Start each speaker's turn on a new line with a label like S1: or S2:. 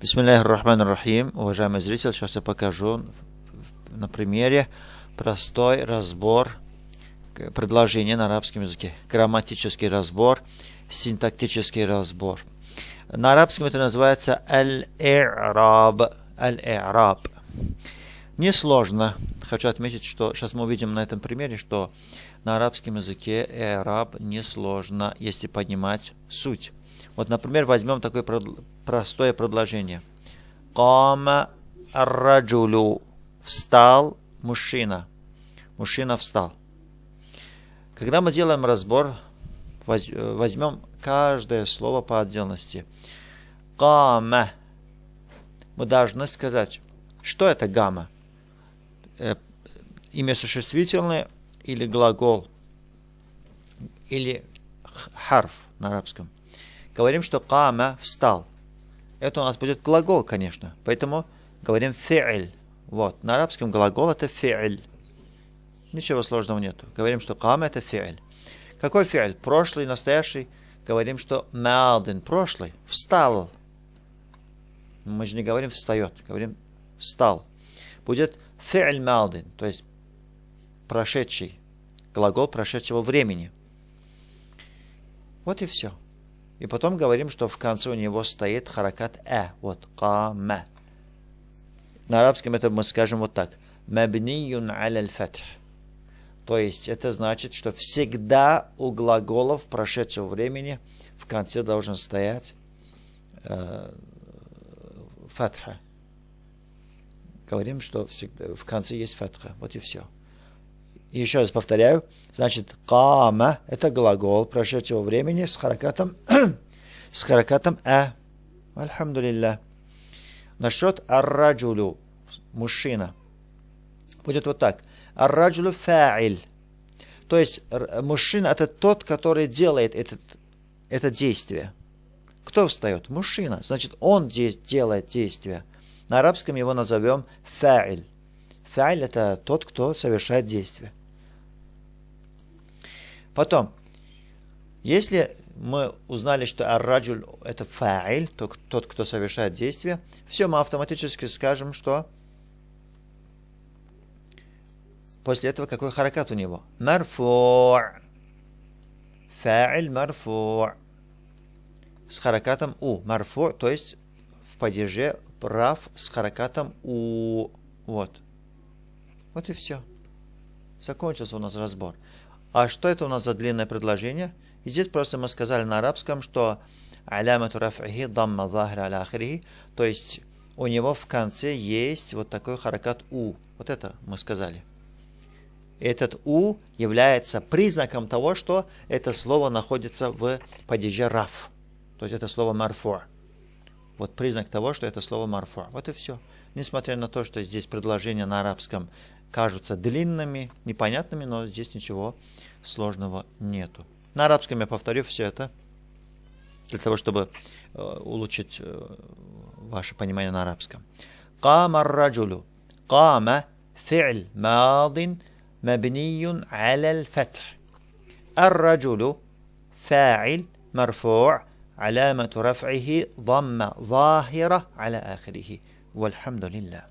S1: Бисмиллахи рахман рахим. Уважаемый зритель, сейчас я покажу на примере простой разбор предложения на арабском языке. Грамматический разбор, синтактический разбор. На арабском это называется аль-и'раб. Аль-и'раб. Несложно. Хочу отметить, что сейчас мы увидим на этом примере, что на арабском языке «и'раб» несложно, если понимать суть. Вот, например, возьмем такое простое предложение. Кама раджулю. Встал мужчина. Мужчина встал. Когда мы делаем разбор, возьмем каждое слово по отдельности. Кама. Мы должны сказать, что это гамма. Э, имя существительное или глагол, или харф на арабском. Говорим, что кама встал. Это у нас будет глагол, конечно. Поэтому говорим фи'ль. Вот. На арабском глагол это фи'ль. Ничего сложного нету. Говорим, что кама это фи'ль. Какой фи'ль? Прошлый, настоящий. Говорим, что малдин, прошлый, встал. Мы же не говорим встает, говорим встал. Будет фи'ль малдин, то есть прошедший, глагол прошедшего времени. Вот и все. И потом говорим, что в конце у него стоит харакат э. Вот, кама. На арабском это мы скажем вот так. Мабниюн аля фатх. То есть это значит, что всегда у глаголов прошедшего времени в конце должен стоять э, фатха. Говорим, что всегда, в конце есть фатха. Вот и все. Еще раз повторяю. Значит, кама – это глагол прошедшего времени с харакатом, с харакатом а. Альхамдулилля. Насчет арраджулю – мужчина. Будет вот так. Арраджулю фа'иль. То есть мужчина – это тот, который делает этот, это действие. Кто встает? Мужчина. Значит, он делает действие. На арабском его назовем фа'иль. Фа'иль – это тот, кто совершает действие. Потом, если мы узнали, что арраджуль это фа'иль, то тот, кто совершает действие, все, мы автоматически скажем, что после этого какой харакат у него? Марфу. Фа'иль марфу. С харакатом у. Марфу, то есть в падеже прав с харакатом у. Вот. Вот и все. Закончился у нас разбор. А что это у нас за длинное предложение? И здесь просто мы сказали на арабском, что алямату раф'ихи дамма захра аля то есть у него в конце есть вот такой харакат у. Вот это мы сказали. Этот у является признаком того, что это слово находится в падеже раф. То есть это слово марфу. Вот признак того, что это слово марфа. Вот и все. Несмотря на то, что здесь предложения на арабском кажутся длинными, непонятными, но здесь ничего сложного нету. На арабском я повторю все это, для того, чтобы э, улучшить э, ваше понимание на арабском. Кама раджулю. Кама фи'л мадин мабниюн аляль фатх. Ар-раджулю фа'ил марфу' علامة رفعه ضمة ظاهرة على آخره. والحمد لله.